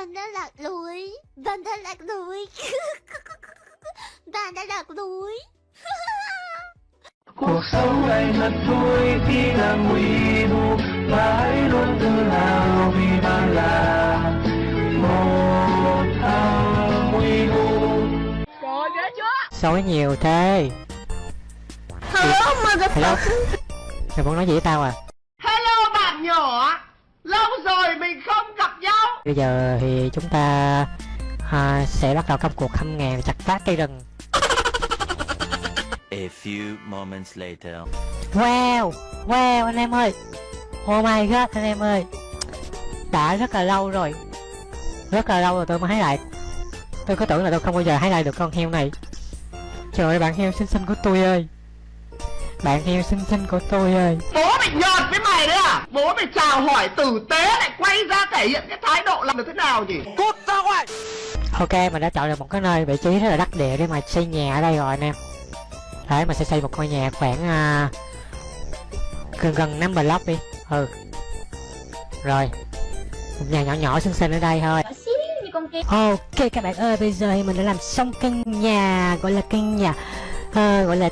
Bạn đã lạc lối. Bạn đã lạc lối. Bạn đã lạc lối. Cuộc sống này thật vui khi là nguy thu và hãy luôn tự hào vì bạn là một thằng nguy thu. Sói nhiều thế. Hello? Hello motherfucker Mày muốn nói gì với tao à? Hello bạn nhỏ. Lâu rồi mình không Bây giờ thì chúng ta à, sẽ bắt đầu công cuộc hâm ngàn chặt phá cây rừng. A few moments later. Wow Wow anh em ơi. Oh my god anh em ơi. Đã rất là lâu rồi. Rất là lâu rồi tôi mới hái lại Tôi có tưởng là tôi không bao giờ hái lại được con heo này. Trời ơi bạn heo xinh xinh của tôi ơi Bạn heo xinh xinh của tôi ơi. Bố mày nhọt với mày đấy à? Bố mày chào hỏi tử tế lại quay ra thể hiện cái thái độ làm được thế nào nhỉ? Cút ra ngoài! Ok mình đã chọn được một cái nơi vị trí rất là đắc địa để mà xây nhà ở đây rồi anh em. Đấy mình sẽ xây một ngôi nhà khoảng uh, gần gần 5 block đi. Ừ. Rồi. Một nhà nhỏ nhỏ xinh xinh ở đây thôi. Ok các bạn ơi bây giờ thì mình đã làm xong căn nhà gọi là căn nhà ờ, gọi là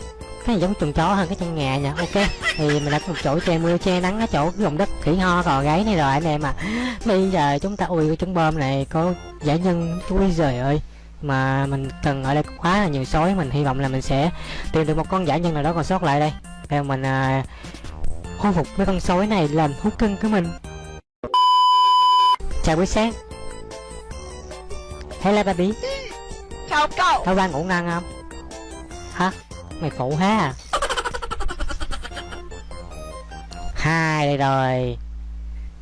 cái này giống chuồng chó hơn cái căn nhà nha ok thì mình đã có một chỗ che mưa che nắng ở chỗ cái vùng đất khỉ ho cò gáy này rồi anh em à bây giờ chúng ta ui cái trứng bơm này có giải nhân ui giời ơi. Mà mình cần ở đây quá là nhiều sói mình hy vọng là mình sẽ tìm được một con giả nhân nào đó còn sót lại đây. Để mình à, khôi phục mấy con sói này làm thú cưng của mình. Chào buổi sáng. Hello baby. Chào cậu. Tao đang ngủ ngon không? Hả? Mày phụ ha Hai đây rồi.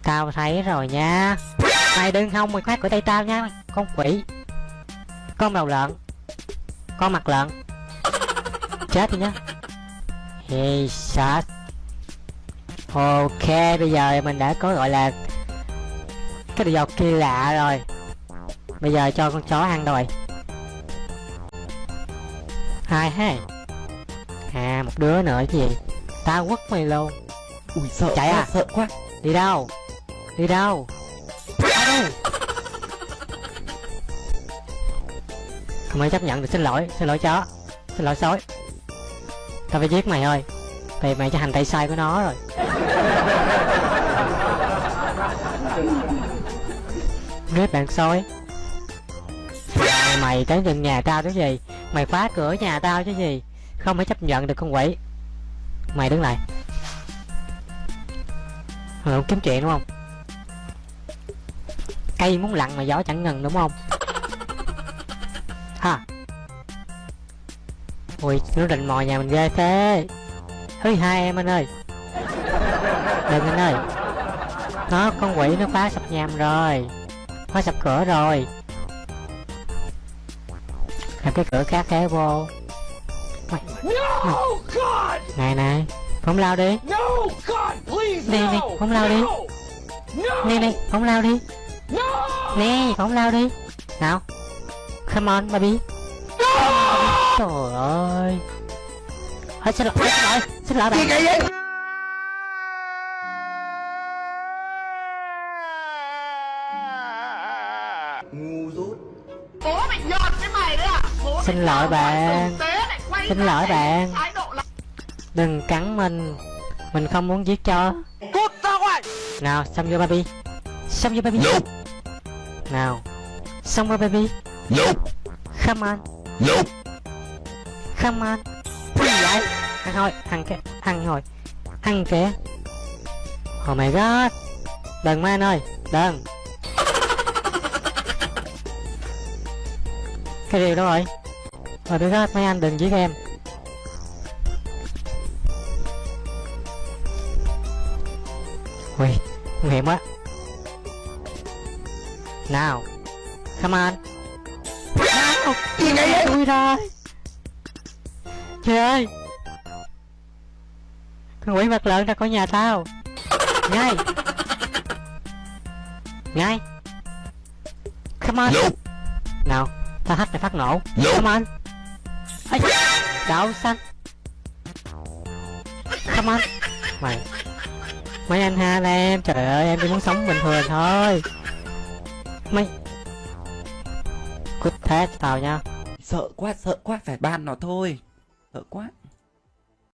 Tao thấy rồi nha. Mày đừng hông mày khoát của tay tao nha, Con quỷ. Con đầu lợn. Con mặt lợn. Chết đi nhá. Hey shit Ok, bây giờ mình đã có gọi là Cái đồ dọc kỳ lạ rồi. Bây giờ cho con chó ăn rồi. Hai ha à một đứa nữa cái gì tao quất mày luôn Ui sợ Chạy quá, à? sợ quá. Đi đâu? Đi đâu? Không ai chấp nhận được xin lỗi xin lỗi chó. Xin lỗi sói. Tao phải giết mày thôi. Vì mày cho hành tay sai của nó rồi. Ghét bạn sói. Mày- mày tới gần nhà tao chứ gì? Mày phá cửa nhà tao chứ gì không thể chấp nhận được con quỷ. Mày đứng lại. Mày kiếm chuyện đúng không? Cây muốn lặn mà gió chẳng ngừng đúng không? Ha. Ui, nó rình mò nhà mình ghê thế. Thứ hai em anh ơi. Đừng anh ơi. Nó, con quỷ nó phá sập nhà mình rồi. Phá sập cửa rồi. Làm cái cửa khác kéo vô mày, No God! Này này phóng lao đi. No God please Đi, đi, no! không lao đi. Nè nè phóng lao đi. Nè phóng lao đi. Nào come on baby. Trời ơi. Ôi, xin lỗi xin lỗi xin lỗi bạn. Ngu dốt. Bố mày nhọt với mày đấy à? Bố mày Xin lỗi bạn. Xin lỗi bạn. Đừng cắn mình. Mình không muốn giết cho Cút ra ngoài! Nào xong vô baby? Xong vô baby? Nope. nào xong vô baby? Nope. come on. Nope. come on. Cái gì vậy? Ăn thôi ăn cái ăn thôi ăn kìa oh my god. Đừng mà anh ơi. Đừng. Cái điều đó rồi. Oh my god mấy anh đừng giết em ui nguy hiểm quá. Nào come on. Nào gì vậy tôi rồi trời ơi. Con quỷ mặt lợn ra khỏi nhà tao. Ngay. Ngay. Come on. Nope. nào tao hack này phát nổ. Nope. come on. Ấy đậu xanh. Come on. Mày mấy anh ha là em trời ơi, em chỉ muốn sống bình thường thôi. Mấy cút thế, tao nha. Sợ quá sợ quá, phải ban nó thôi. Sợ quá.